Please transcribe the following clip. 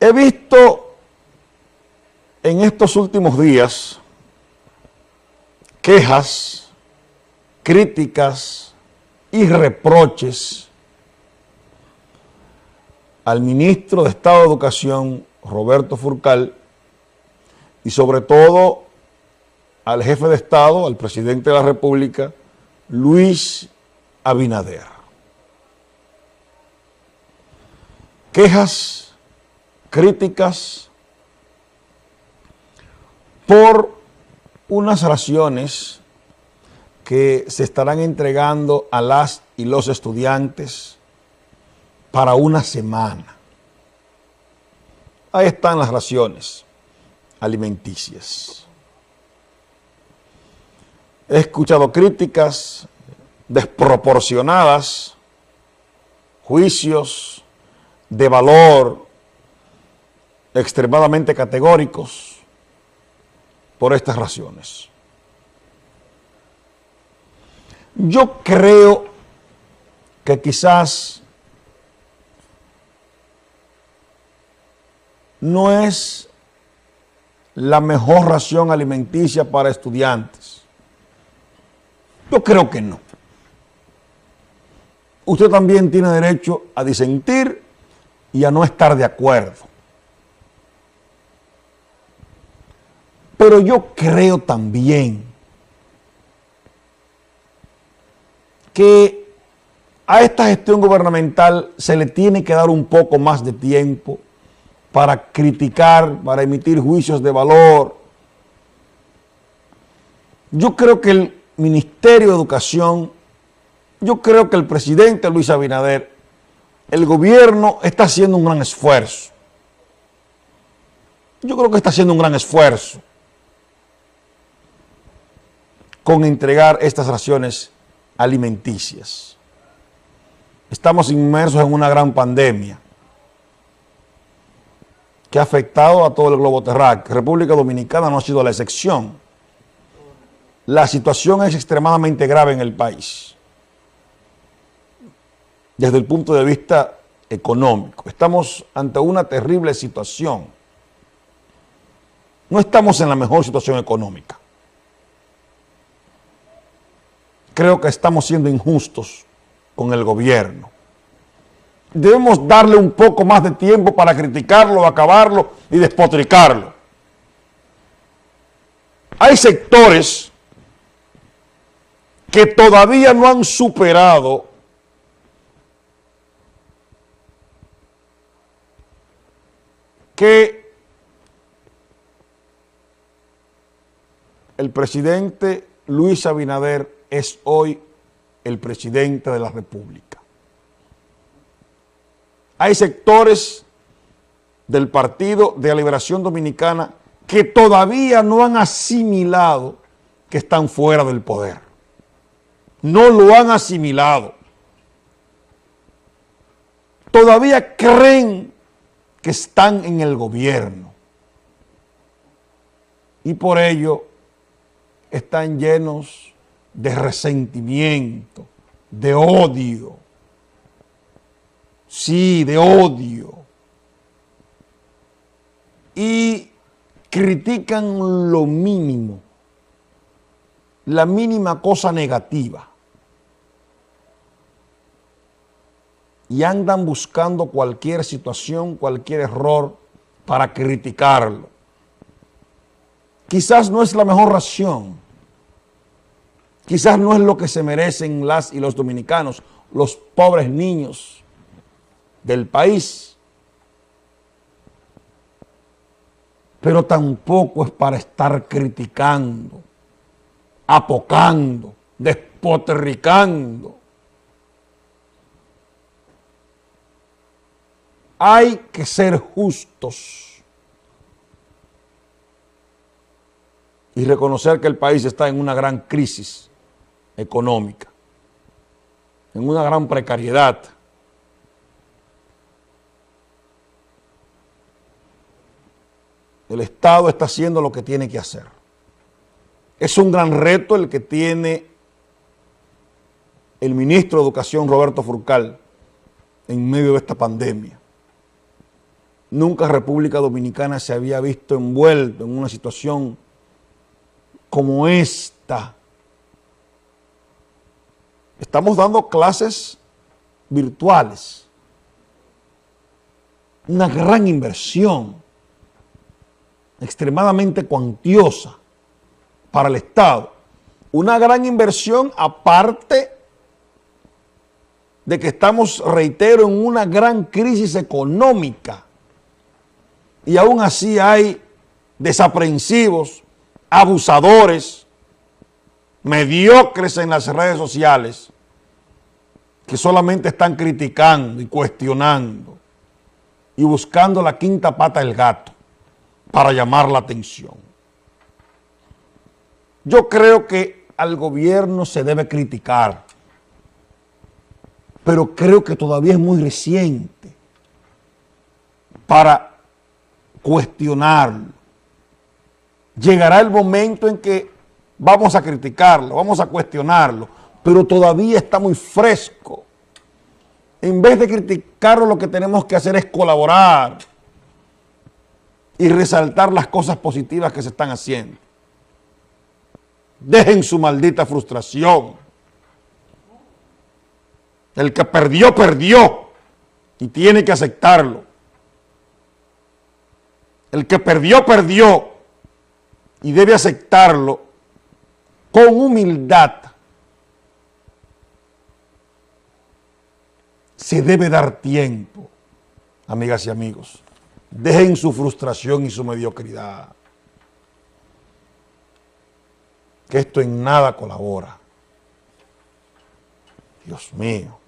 He visto en estos últimos días quejas, críticas y reproches al ministro de Estado de Educación, Roberto Furcal, y sobre todo al jefe de Estado, al presidente de la República, Luis Abinader. Quejas, críticas por unas raciones que se estarán entregando a las y los estudiantes para una semana. Ahí están las raciones alimenticias. He escuchado críticas desproporcionadas, juicios de valor extremadamente categóricos por estas razones. Yo creo que quizás no es la mejor ración alimenticia para estudiantes. Yo creo que no. Usted también tiene derecho a disentir y a no estar de acuerdo. Pero yo creo también que a esta gestión gubernamental se le tiene que dar un poco más de tiempo para criticar, para emitir juicios de valor. Yo creo que el Ministerio de Educación, yo creo que el presidente Luis Abinader, el gobierno está haciendo un gran esfuerzo. Yo creo que está haciendo un gran esfuerzo con entregar estas raciones alimenticias. Estamos inmersos en una gran pandemia que ha afectado a todo el globo terráqueo. República Dominicana no ha sido la excepción. La situación es extremadamente grave en el país. Desde el punto de vista económico. Estamos ante una terrible situación. No estamos en la mejor situación económica. Creo que estamos siendo injustos con el gobierno debemos darle un poco más de tiempo para criticarlo, acabarlo y despotricarlo. Hay sectores que todavía no han superado que el presidente Luis Abinader es hoy el presidente de la República. Hay sectores del Partido de la Liberación Dominicana que todavía no han asimilado que están fuera del poder. No lo han asimilado. Todavía creen que están en el gobierno. Y por ello están llenos de resentimiento, de odio, sí, de odio. Y critican lo mínimo, la mínima cosa negativa. Y andan buscando cualquier situación, cualquier error para criticarlo. Quizás no es la mejor ración. Quizás no es lo que se merecen las y los dominicanos, los pobres niños del país, pero tampoco es para estar criticando, apocando, despotricando. Hay que ser justos y reconocer que el país está en una gran crisis económica, en una gran precariedad, El Estado está haciendo lo que tiene que hacer. Es un gran reto el que tiene el ministro de Educación, Roberto Furcal, en medio de esta pandemia. Nunca República Dominicana se había visto envuelto en una situación como esta. Estamos dando clases virtuales. Una gran inversión, extremadamente cuantiosa para el Estado. Una gran inversión aparte de que estamos, reitero, en una gran crisis económica. Y aún así hay desaprensivos, abusadores, mediocres en las redes sociales, que solamente están criticando y cuestionando y buscando la quinta pata del gato para llamar la atención. Yo creo que al gobierno se debe criticar, pero creo que todavía es muy reciente para cuestionarlo. Llegará el momento en que vamos a criticarlo, vamos a cuestionarlo, pero todavía está muy fresco. En vez de criticarlo, lo que tenemos que hacer es colaborar y resaltar las cosas positivas que se están haciendo. Dejen su maldita frustración. El que perdió, perdió. Y tiene que aceptarlo. El que perdió, perdió. Y debe aceptarlo con humildad. Se debe dar tiempo, amigas y amigos. Dejen su frustración y su mediocridad. Que esto en nada colabora. Dios mío.